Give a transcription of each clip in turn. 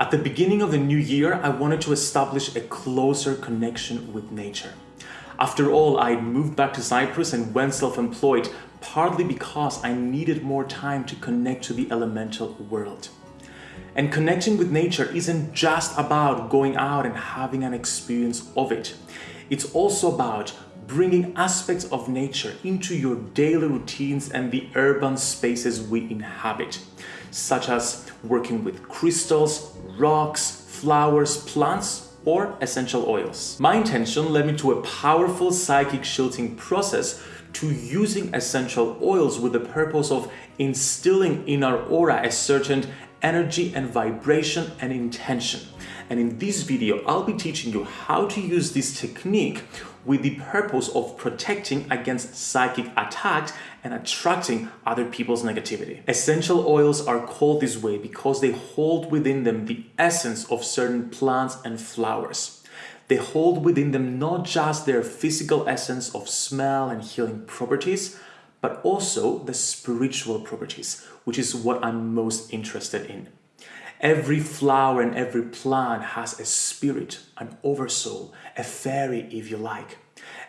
At the beginning of the new year, I wanted to establish a closer connection with nature. After all, I moved back to Cyprus and went self-employed, partly because I needed more time to connect to the elemental world. And connecting with nature isn't just about going out and having an experience of it. It's also about bringing aspects of nature into your daily routines and the urban spaces we inhabit, such as working with crystals, rocks, flowers, plants, or essential oils. My intention led me to a powerful psychic shielding process to using essential oils with the purpose of instilling in our aura a certain energy and vibration and intention. And in this video, I'll be teaching you how to use this technique with the purpose of protecting against psychic attacks and attracting other people's negativity. Essential oils are called this way because they hold within them the essence of certain plants and flowers. They hold within them not just their physical essence of smell and healing properties, but also the spiritual properties, which is what I'm most interested in. Every flower and every plant has a spirit, an oversoul, a fairy if you like.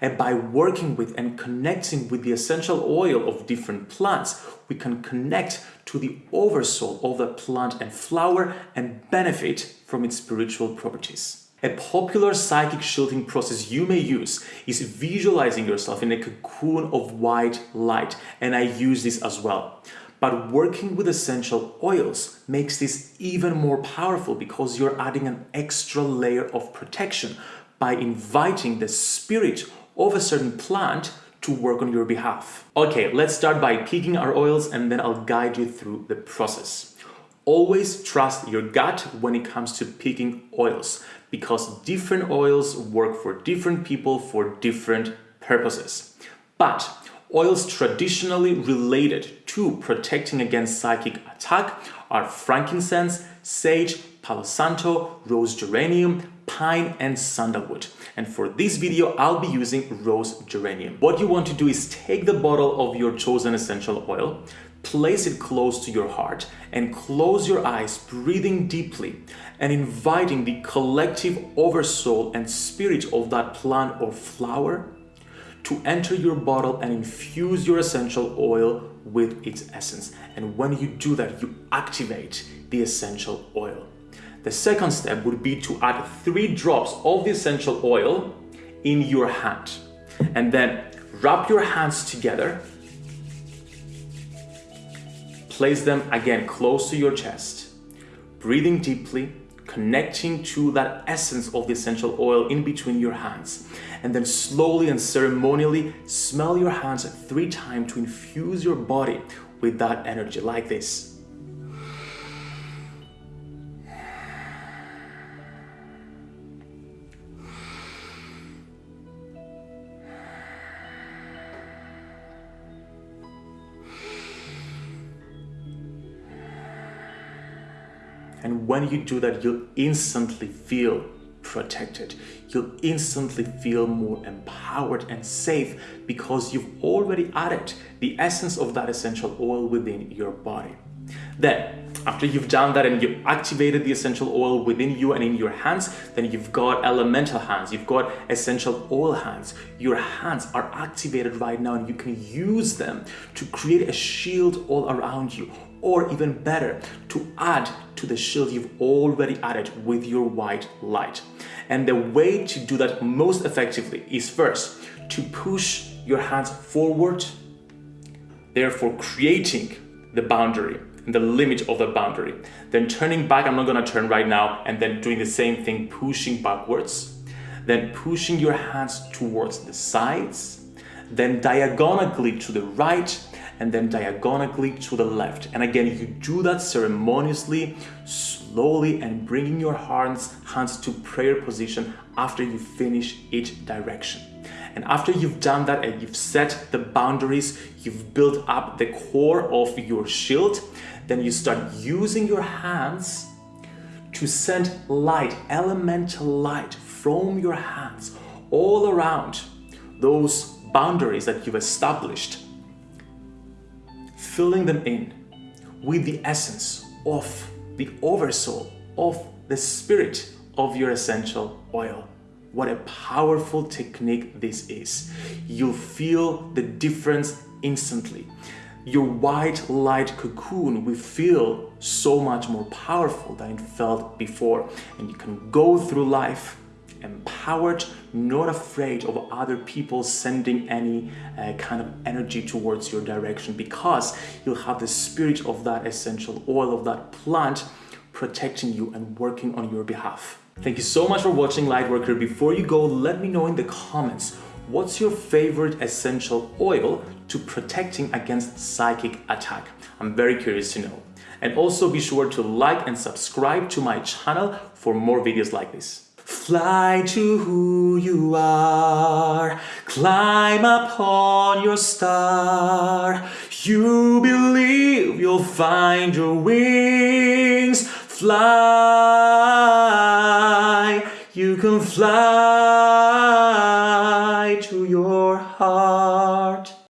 And by working with and connecting with the essential oil of different plants, we can connect to the oversoul of the plant and flower and benefit from its spiritual properties. A popular psychic shielding process you may use is visualizing yourself in a cocoon of white light, and I use this as well. But working with essential oils makes this even more powerful because you're adding an extra layer of protection by inviting the spirit of a certain plant to work on your behalf. Okay, let's start by picking our oils and then I'll guide you through the process. Always trust your gut when it comes to picking oils because different oils work for different people for different purposes. But Oils traditionally related to protecting against psychic attack are frankincense, sage, palo santo, rose geranium, pine and sandalwood. And for this video, I'll be using rose geranium. What you want to do is take the bottle of your chosen essential oil, place it close to your heart and close your eyes, breathing deeply and inviting the collective oversoul and spirit of that plant or flower to enter your bottle and infuse your essential oil with its essence. And when you do that, you activate the essential oil. The second step would be to add three drops of the essential oil in your hand and then wrap your hands together place them again close to your chest breathing deeply connecting to that essence of the essential oil in between your hands. And then slowly and ceremonially smell your hands three times to infuse your body with that energy like this. And when you do that, you'll instantly feel protected. You'll instantly feel more empowered and safe because you've already added the essence of that essential oil within your body. Then, after you've done that and you've activated the essential oil within you and in your hands, then you've got elemental hands, you've got essential oil hands. Your hands are activated right now and you can use them to create a shield all around you or even better, to add to the shield you've already added with your white light. And the way to do that most effectively is first to push your hands forward, therefore creating the boundary the limit of the boundary. Then turning back, I'm not gonna turn right now, and then doing the same thing, pushing backwards. Then pushing your hands towards the sides, then diagonally to the right, and then diagonally to the left. And again, you do that ceremoniously, slowly, and bringing your hands, hands to prayer position after you finish each direction. And after you've done that and you've set the boundaries, you've built up the core of your shield, then you start using your hands to send light, elemental light from your hands all around those boundaries that you've established filling them in with the essence of the oversoul of the spirit of your essential oil. What a powerful technique this is. You'll feel the difference instantly. Your white light cocoon will feel so much more powerful than it felt before. And you can go through life empowered, not afraid of other people sending any uh, kind of energy towards your direction because you'll have the spirit of that essential oil of that plant protecting you and working on your behalf. Thank you so much for watching Lightworker. Before you go, let me know in the comments what's your favorite essential oil to protecting against psychic attack? I'm very curious to know. And also be sure to like and subscribe to my channel for more videos like this. Fly to who you are, climb upon your star. You believe you'll find your wings, fly. You can fly to your heart.